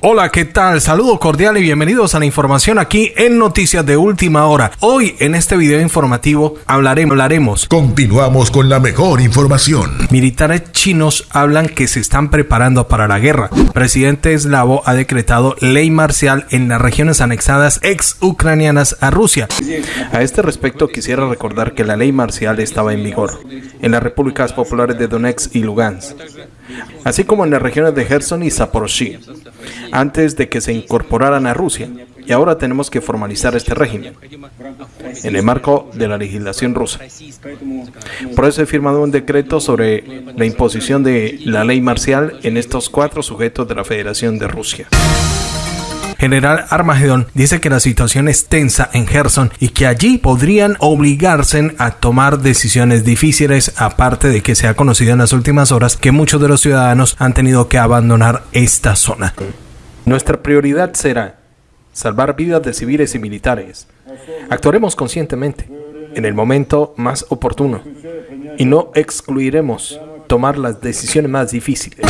Hola, ¿qué tal? Saludo cordial y bienvenidos a la información aquí en Noticias de Última Hora. Hoy en este video informativo hablaremos, hablaremos. Continuamos con la mejor información. Militares chinos hablan que se están preparando para la guerra. Presidente eslavo ha decretado ley marcial en las regiones anexadas ex ucranianas a Rusia. A este respecto quisiera recordar que la ley marcial estaba en vigor en las repúblicas populares de Donetsk y Lugansk, así como en las regiones de Gerson y Zaporozhye antes de que se incorporaran a Rusia y ahora tenemos que formalizar este régimen en el marco de la legislación rusa. Por eso he firmado un decreto sobre la imposición de la ley marcial en estos cuatro sujetos de la Federación de Rusia. General Armagedón dice que la situación es tensa en Gerson y que allí podrían obligarse a tomar decisiones difíciles, aparte de que se ha conocido en las últimas horas que muchos de los ciudadanos han tenido que abandonar esta zona. Nuestra prioridad será salvar vidas de civiles y militares. Actuaremos conscientemente en el momento más oportuno y no excluiremos tomar las decisiones más difíciles.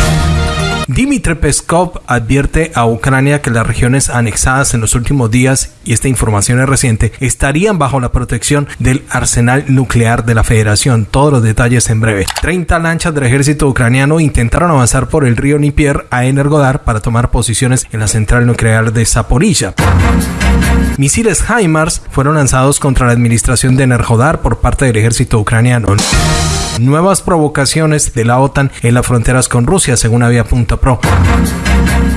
Dimitri Peskov advierte a Ucrania que las regiones anexadas en los últimos días, y esta información es reciente, estarían bajo la protección del arsenal nuclear de la Federación. Todos los detalles en breve. 30 lanchas del ejército ucraniano intentaron avanzar por el río Nipier a Energodar para tomar posiciones en la central nuclear de Zaporilla. Misiles HIMARS fueron lanzados contra la administración de Energodar por parte del ejército ucraniano nuevas provocaciones de la OTAN en las fronteras con Rusia, según Avia.pro.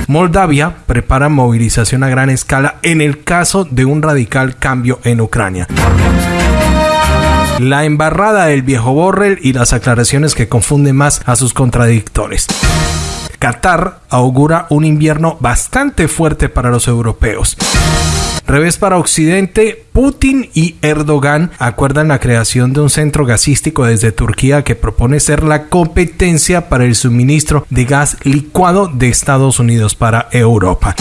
Moldavia prepara movilización a gran escala en el caso de un radical cambio en Ucrania. La embarrada del viejo Borrell y las aclaraciones que confunden más a sus contradictores. Qatar augura un invierno bastante fuerte para los europeos. Revés para Occidente, Putin y Erdogan acuerdan la creación de un centro gasístico desde Turquía que propone ser la competencia para el suministro de gas licuado de Estados Unidos para Europa.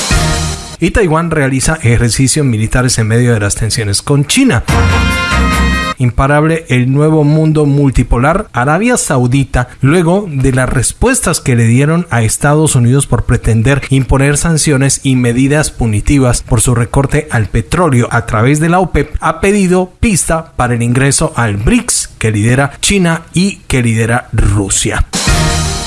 Y Taiwán realiza ejercicios militares en medio de las tensiones con China imparable el nuevo mundo multipolar, Arabia Saudita, luego de las respuestas que le dieron a Estados Unidos por pretender imponer sanciones y medidas punitivas por su recorte al petróleo a través de la OPEP, ha pedido pista para el ingreso al BRICS que lidera China y que lidera Rusia.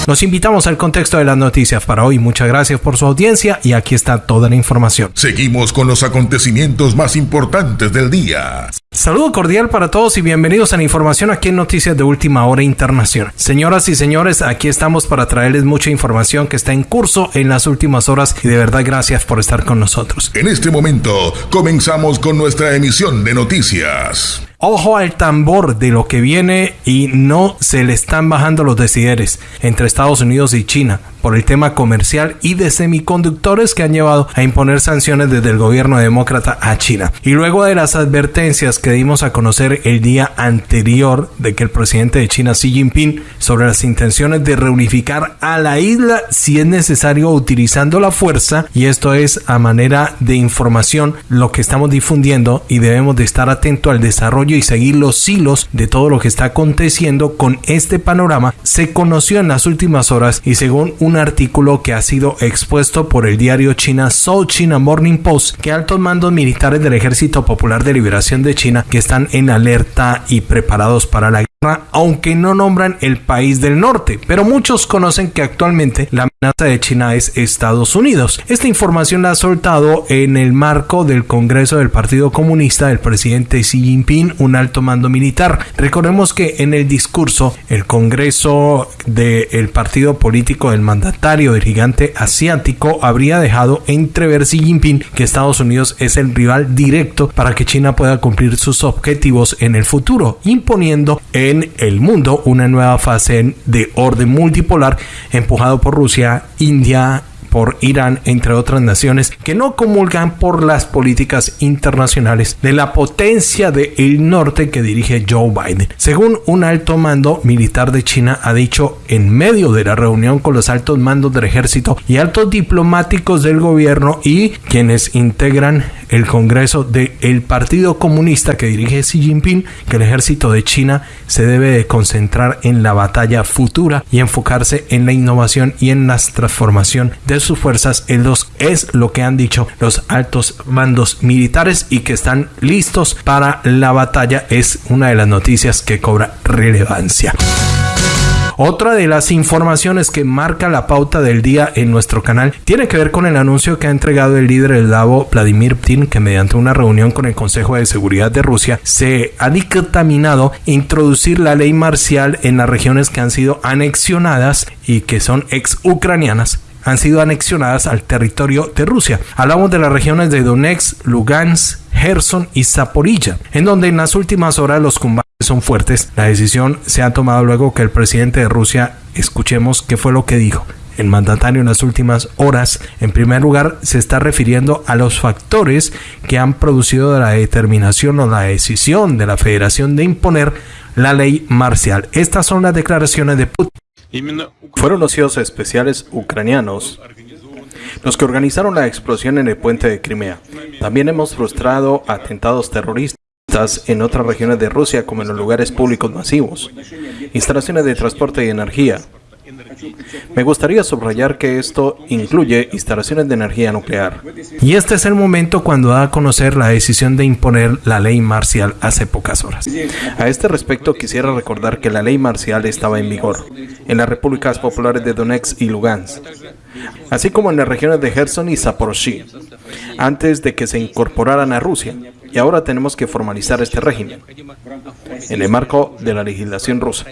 Los invitamos al contexto de las noticias para hoy. Muchas gracias por su audiencia y aquí está toda la información. Seguimos con los acontecimientos más importantes del día. Saludo cordial para todos y bienvenidos a la información aquí en Noticias de Última Hora Internacional. Señoras y señores, aquí estamos para traerles mucha información que está en curso en las últimas horas y de verdad gracias por estar con nosotros. En este momento comenzamos con nuestra emisión de noticias ojo al tambor de lo que viene y no se le están bajando los decideres entre Estados Unidos y China por el tema comercial y de semiconductores que han llevado a imponer sanciones desde el gobierno demócrata a China. Y luego de las advertencias que dimos a conocer el día anterior de que el presidente de China Xi Jinping sobre las intenciones de reunificar a la isla si es necesario utilizando la fuerza y esto es a manera de información lo que estamos difundiendo y debemos de estar atento al desarrollo y seguir los hilos de todo lo que está aconteciendo con este panorama se conoció en las últimas horas y según un artículo que ha sido expuesto por el diario China South China Morning Post que altos mandos militares del Ejército Popular de Liberación de China que están en alerta y preparados para la guerra, aunque no nombran el país del norte, pero muchos conocen que actualmente la amenaza de China es Estados Unidos. Esta información la ha soltado en el marco del Congreso del Partido Comunista del presidente Xi Jinping, un alto mando militar. Recordemos que en el discurso, el Congreso del partido político del mandatario del gigante asiático habría dejado entrever Xi Jinping que Estados Unidos es el rival directo para que China pueda cumplir sus objetivos en el futuro, imponiendo en el mundo una nueva fase de orden multipolar empujado por Rusia, India por Irán, entre otras naciones, que no comulgan por las políticas internacionales de la potencia del norte que dirige Joe Biden. Según un alto mando militar de China ha dicho en medio de la reunión con los altos mandos del ejército y altos diplomáticos del gobierno y quienes integran el Congreso del Partido Comunista que dirige Xi Jinping que el ejército de China se debe de concentrar en la batalla futura y enfocarse en la innovación y en la transformación de sus fuerzas es lo que han dicho los altos mandos militares y que están listos para la batalla es una de las noticias que cobra relevancia. Otra de las informaciones que marca la pauta del día en nuestro canal tiene que ver con el anuncio que ha entregado el líder del DAVO, Vladimir Putin, que mediante una reunión con el Consejo de Seguridad de Rusia se ha dictaminado introducir la ley marcial en las regiones que han sido anexionadas y que son ex ucranianas han sido anexionadas al territorio de Rusia. Hablamos de las regiones de Donetsk, Lugansk, Gerson y Zaporilla, en donde en las últimas horas los combates son fuertes. La decisión se ha tomado luego que el presidente de Rusia, escuchemos qué fue lo que dijo. El mandatario en las últimas horas, en primer lugar, se está refiriendo a los factores que han producido la determinación o la decisión de la federación de imponer la ley marcial. Estas son las declaraciones de Putin. Fueron los CIOs especiales ucranianos los que organizaron la explosión en el puente de Crimea. También hemos frustrado atentados terroristas en otras regiones de Rusia como en los lugares públicos masivos, instalaciones de transporte y energía. Me gustaría subrayar que esto incluye instalaciones de energía nuclear. Y este es el momento cuando da a conocer la decisión de imponer la ley marcial hace pocas horas. A este respecto quisiera recordar que la ley marcial estaba en vigor en las repúblicas populares de Donetsk y Lugansk, así como en las regiones de Gerson y Zaporozhye, antes de que se incorporaran a Rusia y ahora tenemos que formalizar este régimen en el marco de la legislación rusa.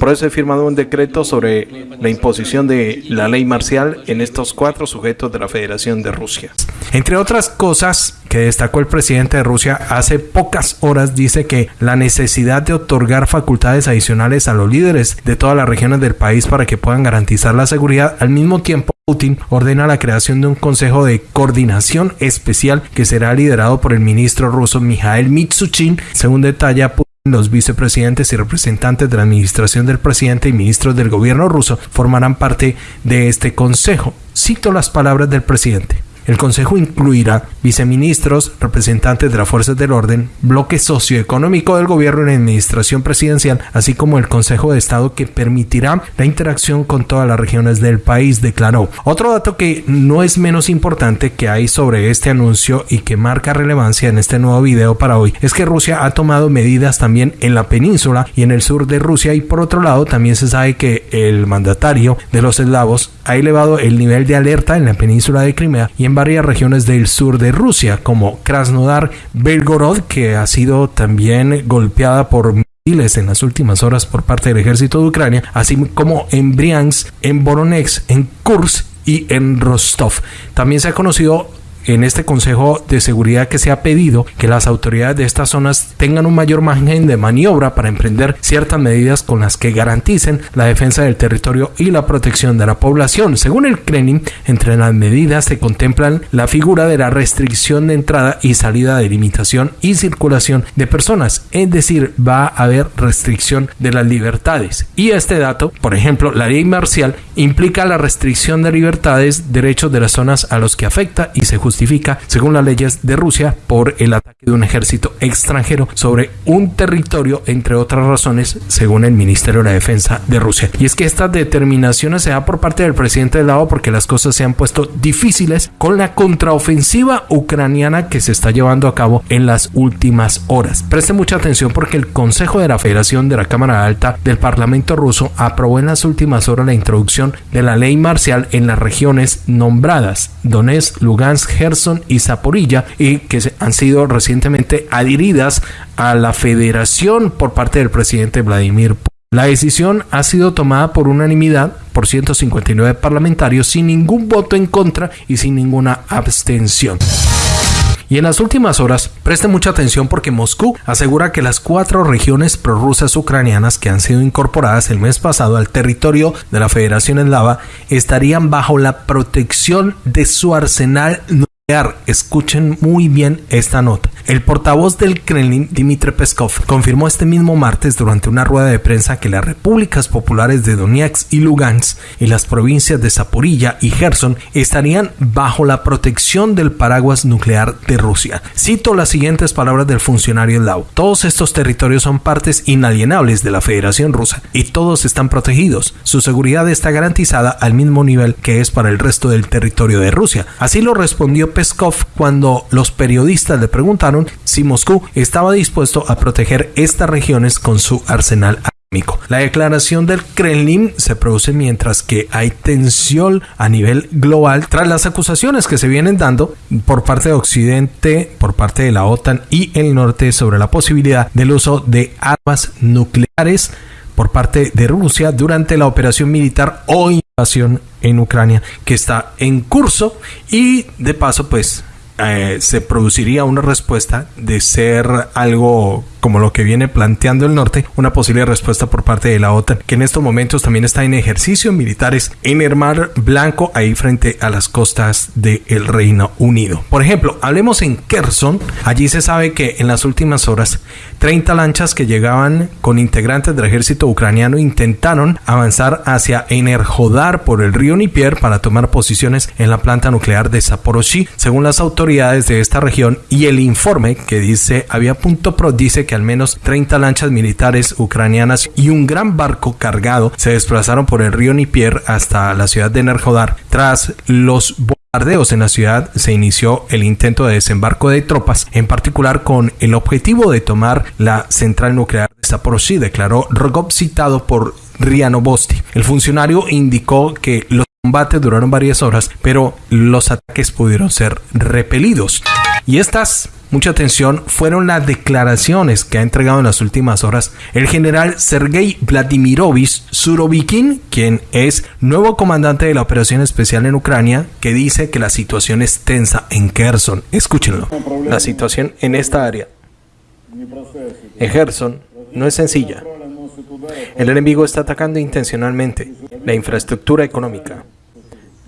Por eso he firmado un decreto sobre la imposición de la ley marcial en estos cuatro sujetos de la Federación de Rusia. Entre otras cosas que destacó el presidente de Rusia hace pocas horas, dice que la necesidad de otorgar facultades adicionales a los líderes de todas las regiones del país para que puedan garantizar la seguridad al mismo tiempo Putin ordena la creación de un consejo de coordinación especial que será liderado por el ministro ruso Mikhail Mitsuchin, según detalla Putin. Los vicepresidentes y representantes de la administración del presidente y ministros del gobierno ruso formarán parte de este consejo. Cito las palabras del presidente. El Consejo incluirá viceministros, representantes de las fuerzas del orden, bloque socioeconómico del gobierno y administración presidencial, así como el Consejo de Estado que permitirá la interacción con todas las regiones del país, declaró. Otro dato que no es menos importante que hay sobre este anuncio y que marca relevancia en este nuevo video para hoy es que Rusia ha tomado medidas también en la península y en el sur de Rusia y por otro lado también se sabe que el mandatario de los eslavos ha elevado el nivel de alerta en la península de Crimea y en varias regiones del sur de Rusia, como Krasnodar, Belgorod, que ha sido también golpeada por en las últimas horas por parte del ejército de Ucrania, así como en Briansk, en Voronezh, en Kursk y en Rostov. También se ha conocido en este Consejo de Seguridad que se ha pedido que las autoridades de estas zonas tengan un mayor margen de maniobra para emprender ciertas medidas con las que garanticen la defensa del territorio y la protección de la población. Según el Kremlin, entre las medidas se contemplan la figura de la restricción de entrada y salida de limitación y circulación de personas, es decir, va a haber restricción de las libertades. Y este dato, por ejemplo, la ley marcial implica la restricción de libertades, derechos de las zonas a los que afecta y se justifica justifica, según las leyes de Rusia, por el ataque de un ejército extranjero sobre un territorio, entre otras razones, según el Ministerio de la Defensa de Rusia. Y es que estas determinaciones se da por parte del presidente del lado porque las cosas se han puesto difíciles con la contraofensiva ucraniana que se está llevando a cabo en las últimas horas. Preste mucha atención porque el Consejo de la Federación de la Cámara Alta del Parlamento ruso aprobó en las últimas horas la introducción de la ley marcial en las regiones nombradas Donetsk, Lugansk, Gerson y Zaporilla y que han sido recientemente adheridas a la federación por parte del presidente Vladimir Putin. La decisión ha sido tomada por unanimidad por 159 parlamentarios sin ningún voto en contra y sin ninguna abstención. Y en las últimas horas, preste mucha atención porque Moscú asegura que las cuatro regiones prorrusas ucranianas que han sido incorporadas el mes pasado al territorio de la Federación Eslava estarían bajo la protección de su arsenal Escuchen muy bien esta nota. El portavoz del Kremlin, Dmitry Peskov, confirmó este mismo martes durante una rueda de prensa que las repúblicas populares de Donetsk y Lugansk y las provincias de Zaporilla y Gerson estarían bajo la protección del paraguas nuclear de Rusia. Cito las siguientes palabras del funcionario Lau. Todos estos territorios son partes inalienables de la Federación Rusa y todos están protegidos. Su seguridad está garantizada al mismo nivel que es para el resto del territorio de Rusia. Así lo respondió Peskov cuando los periodistas le preguntaron si Moscú estaba dispuesto a proteger estas regiones con su arsenal. La declaración del Kremlin se produce mientras que hay tensión a nivel global tras las acusaciones que se vienen dando por parte de Occidente, por parte de la OTAN y el norte sobre la posibilidad del uso de armas nucleares por parte de Rusia durante la operación militar o en Ucrania que está en curso y de paso pues eh, se produciría una respuesta de ser algo como lo que viene planteando el norte, una posible respuesta por parte de la OTAN, que en estos momentos también está en ejercicios militares en el Mar Blanco, ahí frente a las costas del Reino Unido. Por ejemplo, hablemos en Kherson, allí se sabe que en las últimas horas 30 lanchas que llegaban con integrantes del ejército ucraniano intentaron avanzar hacia Enerhodar por el río Nipier para tomar posiciones en la planta nuclear de Zaporozhye, según las autoridades de esta región y el informe que dice había punto pro dice que al menos 30 lanchas militares ucranianas y un gran barco cargado se desplazaron por el río Nipier hasta la ciudad de Nerjodar. Tras los bombardeos en la ciudad se inició el intento de desembarco de tropas, en particular con el objetivo de tomar la central nuclear de Zaporozhye, declaró Rogov citado por Riano Bosti. El funcionario indicó que los combates duraron varias horas, pero los ataques pudieron ser repelidos. Y estas mucha atención fueron las declaraciones que ha entregado en las últimas horas el general Sergei Vladimirovich Surovikin, quien es nuevo comandante de la operación especial en Ucrania, que dice que la situación es tensa en Kherson. Escúchenlo. La situación en esta área, en Kherson, no es sencilla. El enemigo está atacando intencionalmente la infraestructura económica,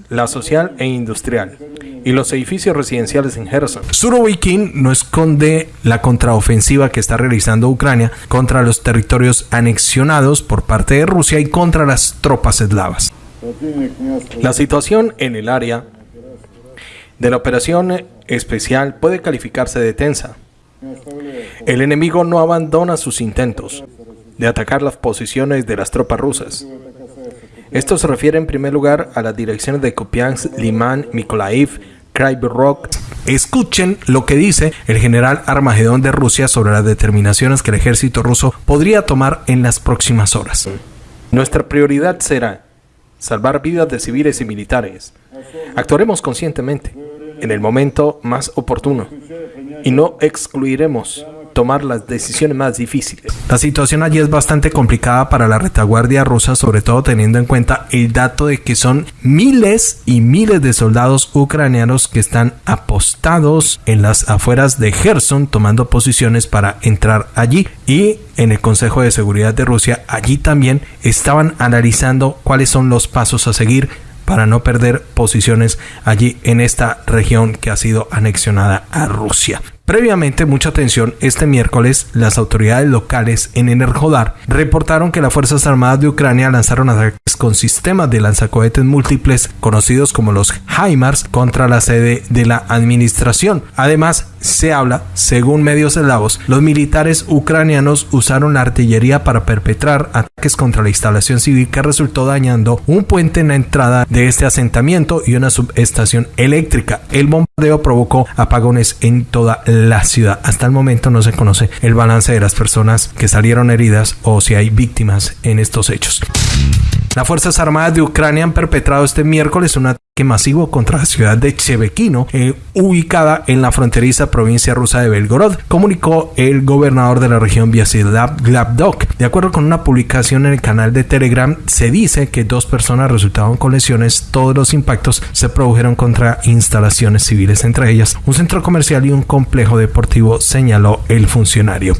la social e industrial, y los edificios residenciales en Kherson. Surovikin no esconde la contraofensiva que está realizando Ucrania contra los territorios anexionados por parte de Rusia y contra las tropas eslavas. La situación en el área de la operación especial puede calificarse de tensa. El enemigo no abandona sus intentos de atacar las posiciones de las tropas rusas. Esto se refiere en primer lugar a las direcciones de Kupiansk, Liman, Mykolaiv, Rock. Escuchen lo que dice el general Armagedón de Rusia sobre las determinaciones que el ejército ruso podría tomar en las próximas horas. Nuestra prioridad será salvar vidas de civiles y militares. Actuaremos conscientemente en el momento más oportuno y no excluiremos tomar las decisiones más difíciles. La situación allí es bastante complicada para la retaguardia rusa, sobre todo teniendo en cuenta el dato de que son miles y miles de soldados ucranianos que están apostados en las afueras de Gerson tomando posiciones para entrar allí y en el Consejo de Seguridad de Rusia allí también estaban analizando cuáles son los pasos a seguir para no perder posiciones allí en esta región que ha sido anexionada a Rusia. Previamente, mucha atención, este miércoles las autoridades locales en Enerhodar reportaron que las Fuerzas Armadas de Ucrania lanzaron ataques con sistemas de lanzacohetes múltiples conocidos como los HIMARS contra la sede de la administración. Además, se habla, según medios eslavos, los militares ucranianos usaron la artillería para perpetrar ataques contra la instalación civil que resultó dañando un puente en la entrada de este asentamiento y una subestación eléctrica. El bombardeo provocó apagones en toda la la ciudad. Hasta el momento no se conoce el balance de las personas que salieron heridas o si hay víctimas en estos hechos. Las Fuerzas Armadas de Ucrania han perpetrado este miércoles un ataque masivo contra la ciudad de Chevekino, eh, ubicada en la fronteriza provincia rusa de Belgorod, comunicó el gobernador de la región Vyacheslav Glavdok. De acuerdo con una publicación en el canal de Telegram, se dice que dos personas resultaron con lesiones. Todos los impactos se produjeron contra instalaciones civiles, entre ellas un centro comercial y un complejo deportivo, señaló el funcionario.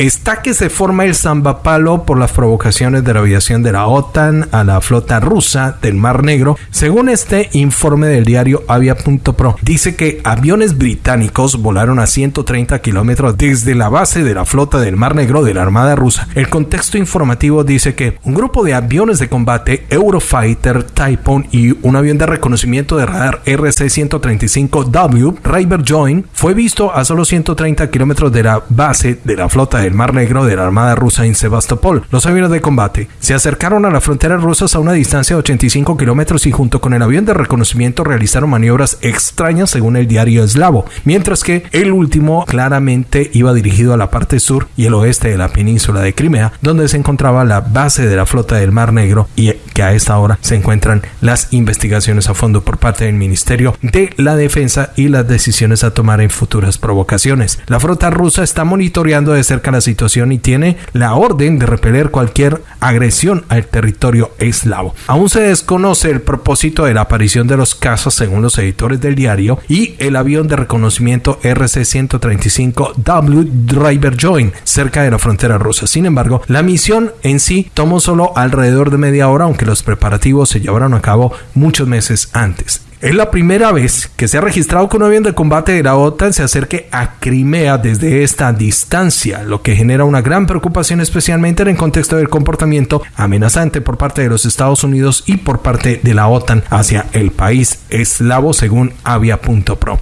Está que se forma el zambapalo por las provocaciones de la aviación de la OTAN a la flota rusa del Mar Negro, según Según este informe del diario Avia.pro, dice que aviones británicos volaron a 130 kilómetros desde la base de la flota del Mar Negro de la Armada rusa. El contexto informativo dice que un grupo de aviones de combate Eurofighter Typhoon y un avión de reconocimiento de radar RC-135W River Join fue visto a solo 130 kilómetros de la base de la flota del Mar Negro de la Armada rusa en Sebastopol. Los aviones de combate se acercaron a la frontera rusa a una distancia de 85 kilómetros y junto con el avión de reconocimiento realizaron maniobras extrañas según el diario eslavo, mientras que el último claramente iba dirigido a la parte sur y el oeste de la península de Crimea, donde se encontraba la base de la flota del Mar Negro y que a esta hora se encuentran las investigaciones a fondo por parte del Ministerio de la Defensa y las decisiones a tomar en futuras provocaciones. La flota rusa está monitoreando de cerca la situación y tiene la orden de repeler cualquier agresión al territorio eslavo. Aún se desconoce el propósito de la aparición de los casos según los editores del diario y el avión de reconocimiento RC-135W Driver Join cerca de la frontera rusa. Sin embargo, la misión en sí tomó solo alrededor de media hora, aunque los preparativos se llevaron a cabo muchos meses antes. Es la primera vez que se ha registrado que un avión de combate de la OTAN se acerque a Crimea desde esta distancia, lo que genera una gran preocupación especialmente en el contexto del comportamiento amenazante por parte de los Estados Unidos y por parte de la OTAN hacia el país eslavo según avia.pro.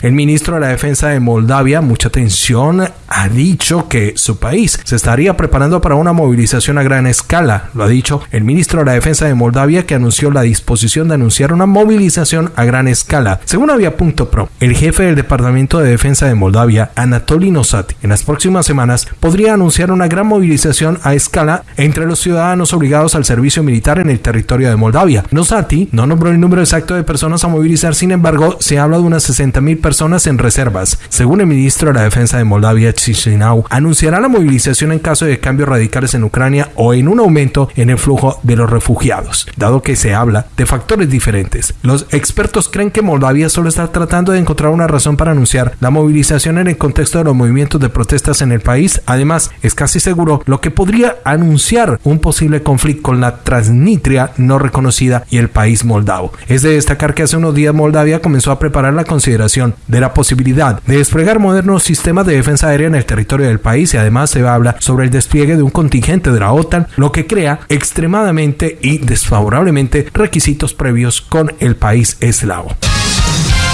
El ministro de la Defensa de Moldavia, mucha atención, ha dicho que su país se estaría preparando para una movilización a gran escala. Lo ha dicho el ministro de la Defensa de Moldavia que anunció la disposición de anunciar una movilización a gran escala. Según Avia.pro, el jefe del Departamento de Defensa de Moldavia, Anatoly Nosati, en las próximas semanas podría anunciar una gran movilización a escala entre los ciudadanos obligados al servicio militar en el territorio de Moldavia. Nosati no nombró el número exacto de personas a movilizar, sin embargo, se habla de unas 60.000 personas personas en reservas. Según el ministro de la Defensa de Moldavia, Chisinau, anunciará la movilización en caso de cambios radicales en Ucrania o en un aumento en el flujo de los refugiados, dado que se habla de factores diferentes. Los expertos creen que Moldavia solo está tratando de encontrar una razón para anunciar la movilización en el contexto de los movimientos de protestas en el país. Además, es casi seguro lo que podría anunciar un posible conflicto con la Transnistria no reconocida y el país moldavo. Es de destacar que hace unos días Moldavia comenzó a preparar la consideración de la posibilidad de desplegar modernos sistemas de defensa aérea en el territorio del país y además se habla sobre el despliegue de un contingente de la OTAN, lo que crea extremadamente y desfavorablemente requisitos previos con el país eslavo.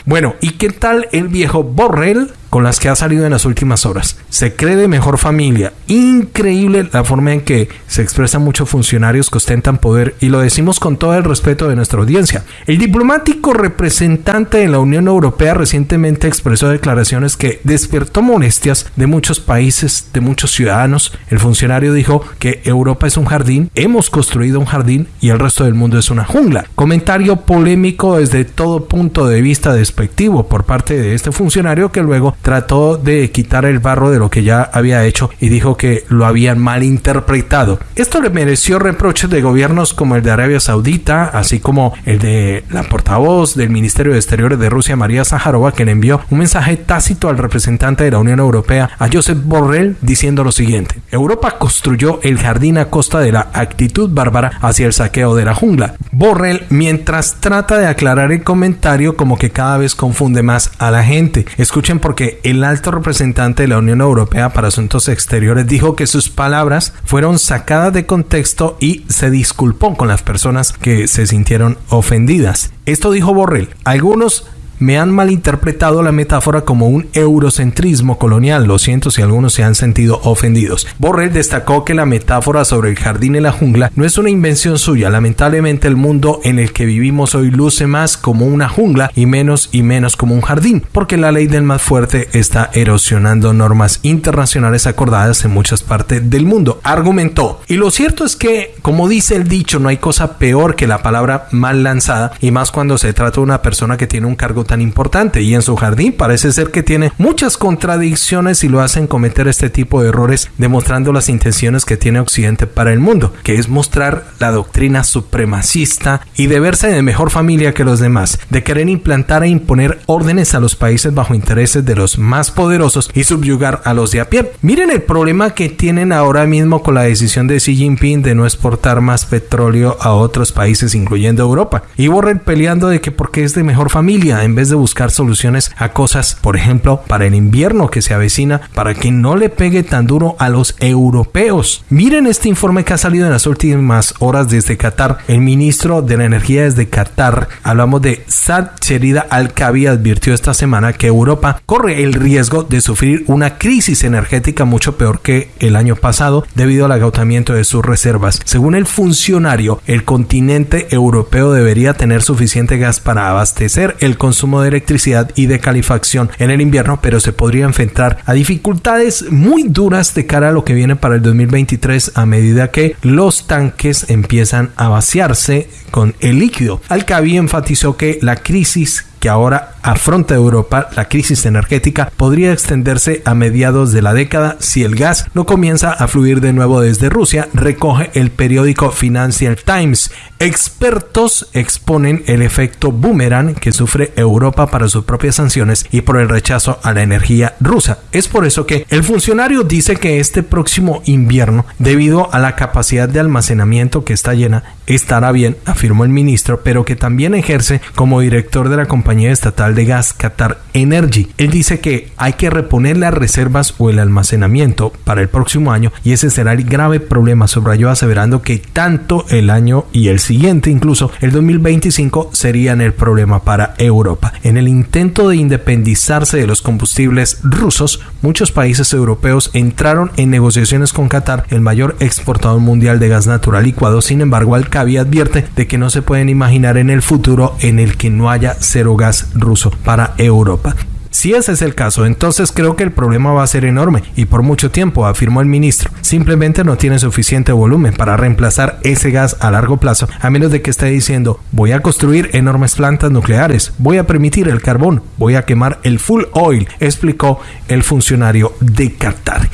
Bueno, ¿y qué tal el viejo Borrell? Con las que ha salido en las últimas horas. Se cree de mejor familia. Increíble la forma en que se expresan muchos funcionarios que ostentan poder y lo decimos con todo el respeto de nuestra audiencia. El diplomático representante de la Unión Europea recientemente expresó declaraciones que despertó molestias de muchos países, de muchos ciudadanos. El funcionario dijo que Europa es un jardín, hemos construido un jardín y el resto del mundo es una jungla. Comentario polémico desde todo punto de vista despectivo por parte de este funcionario que luego trató de quitar el barro de lo que ya había hecho y dijo que lo habían malinterpretado. Esto le mereció reproches de gobiernos como el de Arabia Saudita, así como el de la portavoz del Ministerio de Exteriores de Rusia, María Zaharova, que le envió un mensaje tácito al representante de la Unión Europea, a Josep Borrell, diciendo lo siguiente. Europa construyó el jardín a costa de la actitud bárbara hacia el saqueo de la jungla. Borrell, mientras trata de aclarar el comentario, como que cada vez confunde más a la gente. Escuchen porque el alto representante de la Unión Europea para Asuntos Exteriores dijo que sus palabras fueron sacadas de contexto y se disculpó con las personas que se sintieron ofendidas. Esto dijo Borrell. Algunos me han malinterpretado la metáfora como un eurocentrismo colonial. Lo siento si algunos se han sentido ofendidos. Borrell destacó que la metáfora sobre el jardín y la jungla no es una invención suya. Lamentablemente el mundo en el que vivimos hoy luce más como una jungla y menos y menos como un jardín, porque la ley del más fuerte está erosionando normas internacionales acordadas en muchas partes del mundo. Argumentó. Y lo cierto es que, como dice el dicho, no hay cosa peor que la palabra mal lanzada y más cuando se trata de una persona que tiene un cargo tan tan importante y en su jardín parece ser que tiene muchas contradicciones y lo hacen cometer este tipo de errores demostrando las intenciones que tiene Occidente para el mundo, que es mostrar la doctrina supremacista y de verse de mejor familia que los demás, de querer implantar e imponer órdenes a los países bajo intereses de los más poderosos y subyugar a los de a pie. Miren el problema que tienen ahora mismo con la decisión de Xi Jinping de no exportar más petróleo a otros países, incluyendo Europa. Y Borrell peleando de que porque es de mejor familia, en vez de buscar soluciones a cosas, por ejemplo, para el invierno que se avecina, para que no le pegue tan duro a los europeos. Miren este informe que ha salido en las últimas horas desde Qatar. El ministro de la Energía desde Qatar, hablamos de Sad Cherida Al-Kabi, advirtió esta semana que Europa corre el riesgo de sufrir una crisis energética mucho peor que el año pasado debido al agotamiento de sus reservas. Según el funcionario, el continente europeo debería tener suficiente gas para abastecer el consumo de electricidad y de calefacción en el invierno, pero se podría enfrentar a dificultades muy duras de cara a lo que viene para el 2023 a medida que los tanques empiezan a vaciarse con el líquido. Alcabi enfatizó que la crisis que ahora afronta Europa, la crisis energética podría extenderse a mediados de la década si el gas no comienza a fluir de nuevo desde Rusia, recoge el periódico Financial Times. Expertos exponen el efecto boomerang que sufre Europa para sus propias sanciones y por el rechazo a la energía rusa. Es por eso que el funcionario dice que este próximo invierno, debido a la capacidad de almacenamiento que está llena, estará bien, afirmó el ministro, pero que también ejerce como director de la compañía estatal de gas Qatar Energy. Él dice que hay que reponer las reservas o el almacenamiento para el próximo año y ese será el grave problema, subrayó aseverando que tanto el año y el siguiente, incluso el 2025, serían el problema para Europa. En el intento de independizarse de los combustibles rusos, muchos países europeos entraron en negociaciones con Qatar, el mayor exportador mundial de gas natural licuado. Sin embargo, al Alcabi advierte de que no se pueden imaginar en el futuro en el que no haya cero gas ruso para Europa. Si ese es el caso, entonces creo que el problema va a ser enorme y por mucho tiempo, afirmó el ministro. Simplemente no tiene suficiente volumen para reemplazar ese gas a largo plazo, a menos de que esté diciendo voy a construir enormes plantas nucleares, voy a permitir el carbón, voy a quemar el full oil, explicó el funcionario de Qatar.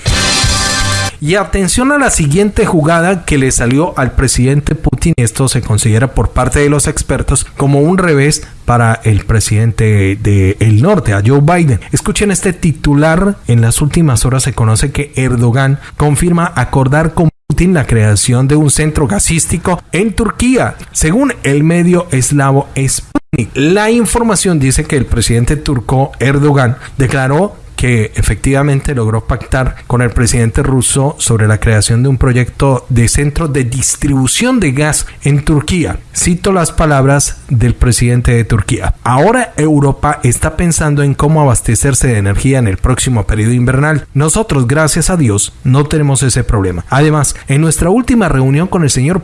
Y atención a la siguiente jugada que le salió al presidente Putin. Esto se considera por parte de los expertos como un revés para el presidente del norte, a Joe Biden. Escuchen este titular. En las últimas horas se conoce que Erdogan confirma acordar con Putin la creación de un centro gasístico en Turquía, según el medio eslavo Sputnik. La información dice que el presidente turco Erdogan declaró que efectivamente logró pactar con el presidente ruso sobre la creación de un proyecto de centro de distribución de gas en Turquía. Cito las palabras del presidente de Turquía. Ahora Europa está pensando en cómo abastecerse de energía en el próximo periodo invernal. Nosotros, gracias a Dios, no tenemos ese problema. Además, en nuestra última reunión con el señor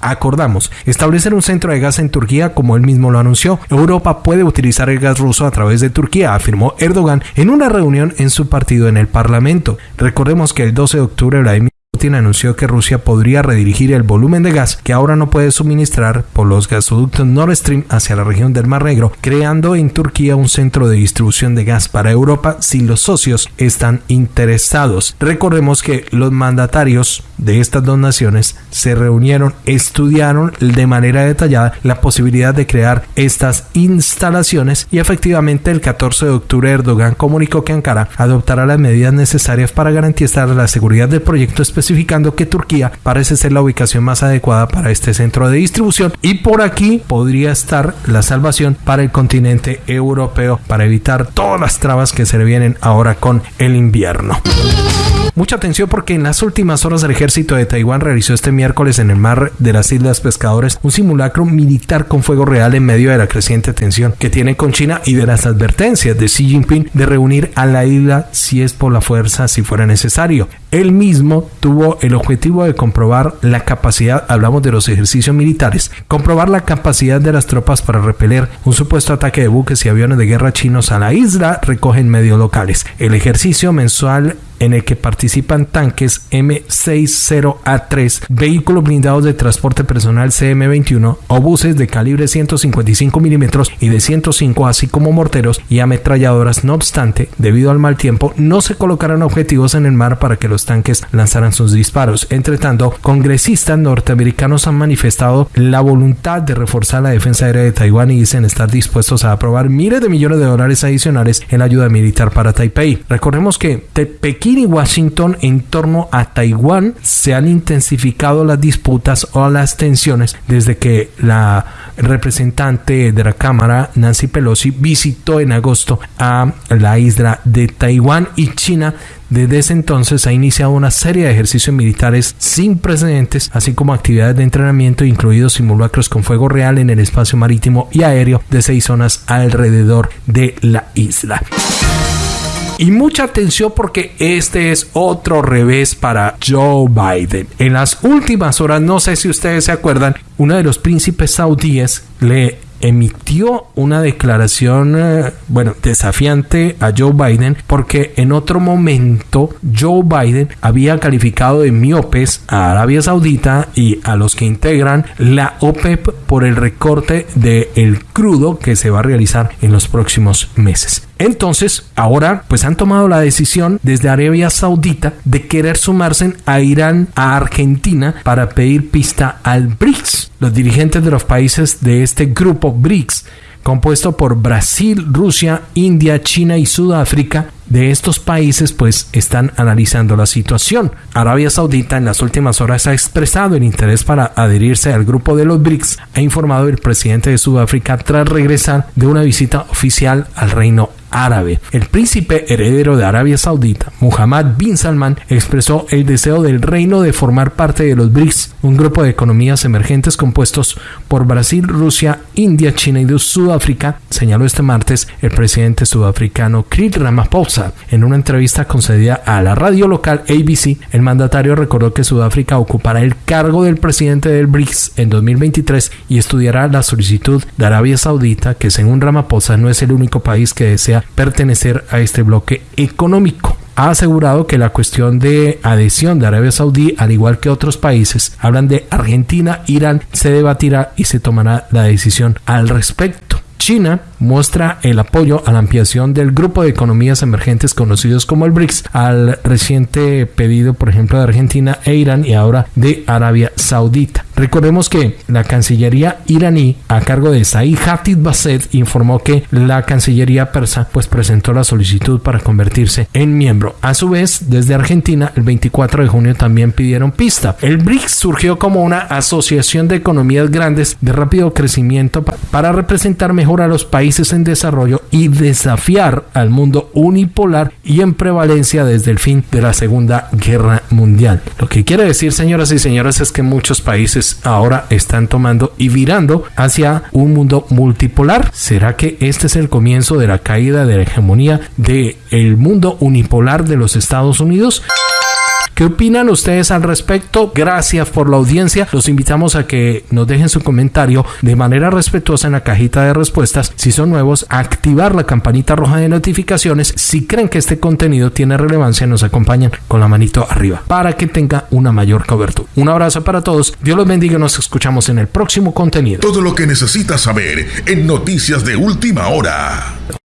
acordamos establecer un centro de gas en Turquía como él mismo lo anunció. Europa puede utilizar el gas ruso a través de Turquía, afirmó Erdogan en una reunión en su partido en el Parlamento. Recordemos que el 12 de octubre Vladimir Putin anunció que Rusia podría redirigir el volumen de gas que ahora no puede suministrar por los gasoductos Nord Stream hacia la región del Mar Negro, creando en Turquía un centro de distribución de gas para Europa si los socios están interesados. Recordemos que los mandatarios de estas dos naciones se reunieron, estudiaron de manera detallada la posibilidad de crear estas instalaciones y efectivamente el 14 de octubre Erdogan comunicó que Ankara adoptará las medidas necesarias para garantizar la seguridad del proyecto específico que Turquía parece ser la ubicación más adecuada para este centro de distribución y por aquí podría estar la salvación para el continente europeo para evitar todas las trabas que se vienen ahora con el invierno. Mucha atención porque en las últimas horas el ejército de Taiwán realizó este miércoles en el mar de las Islas Pescadores un simulacro militar con fuego real en medio de la creciente tensión que tiene con China y de las advertencias de Xi Jinping de reunir a la isla si es por la fuerza si fuera necesario. Él mismo tuvo el objetivo de comprobar la capacidad, hablamos de los ejercicios militares, comprobar la capacidad de las tropas para repeler un supuesto ataque de buques y aviones de guerra chinos a la isla, recogen medios locales. El ejercicio mensual en el que participan tanques M60A3, vehículos blindados de transporte personal CM21, obuses de calibre 155 milímetros y de 105, así como morteros y ametralladoras. No obstante, debido al mal tiempo, no se colocaron objetivos en el mar para que los tanques lanzaran sus disparos. Entre tanto, congresistas norteamericanos han manifestado la voluntad de reforzar la defensa aérea de Taiwán y dicen estar dispuestos a aprobar miles de millones de dólares adicionales en ayuda militar para Taipei. Recordemos que de Pekín y Washington en torno a Taiwán se han intensificado las disputas o las tensiones desde que la representante de la Cámara, Nancy Pelosi, visitó en agosto a la isla de Taiwán y China desde ese entonces ha iniciado una serie de ejercicios militares sin precedentes, así como actividades de entrenamiento, incluidos simulacros con fuego real en el espacio marítimo y aéreo de seis zonas alrededor de la isla. Y mucha atención porque este es otro revés para Joe Biden. En las últimas horas, no sé si ustedes se acuerdan, uno de los príncipes saudíes le emitió una declaración, eh, bueno, desafiante a Joe Biden porque en otro momento Joe Biden había calificado de miopes a Arabia Saudita y a los que integran la OPEP por el recorte del el crudo que se va a realizar en los próximos meses. Entonces, ahora pues han tomado la decisión desde Arabia Saudita de querer sumarse a Irán, a Argentina para pedir pista al BRICS. Los dirigentes de los países de este grupo BRICS compuesto por Brasil, Rusia, India, China y Sudáfrica, de estos países pues están analizando la situación. Arabia Saudita en las últimas horas ha expresado el interés para adherirse al grupo de los BRICS, ha informado el presidente de Sudáfrica tras regresar de una visita oficial al Reino árabe. El príncipe heredero de Arabia Saudita, Muhammad bin Salman, expresó el deseo del reino de formar parte de los BRICS, un grupo de economías emergentes compuestos por Brasil, Rusia, India, China y Sudáfrica, señaló este martes el presidente sudafricano Cyril Ramaphosa. En una entrevista concedida a la radio local ABC, el mandatario recordó que Sudáfrica ocupará el cargo del presidente del BRICS en 2023 y estudiará la solicitud de Arabia Saudita, que según Ramaphosa no es el único país que desea pertenecer a este bloque económico ha asegurado que la cuestión de adhesión de Arabia Saudí, al igual que otros países, hablan de Argentina, Irán, se debatirá y se tomará la decisión al respecto. China muestra el apoyo a la ampliación del grupo de economías emergentes conocidos como el BRICS al reciente pedido, por ejemplo, de Argentina e Irán y ahora de Arabia Saudita. Recordemos que la Cancillería iraní, a cargo de Said Hatid Basset, informó que la Cancillería persa pues presentó la solicitud para convertirse en miembro. A su vez, desde Argentina, el 24 de junio también pidieron pista. El BRICS surgió como una asociación de economías grandes de rápido crecimiento para representar mejor a los países en desarrollo y desafiar al mundo unipolar y en prevalencia desde el fin de la Segunda Guerra Mundial. Lo que quiere decir, señoras y señores, es que muchos países ahora están tomando y virando hacia un mundo multipolar. ¿Será que este es el comienzo de la caída de la hegemonía del el mundo unipolar de los Estados Unidos? ¿Qué opinan ustedes al respecto? Gracias por la audiencia. Los invitamos a que nos dejen su comentario de manera respetuosa en la cajita de respuestas. Si son nuevos, activar la campanita roja de notificaciones. Si creen que este contenido tiene relevancia, nos acompañan con la manito arriba para que tenga una mayor cobertura. Un abrazo para todos. Dios los bendiga y nos escuchamos en el próximo contenido. Todo lo que necesitas saber en Noticias de Última Hora.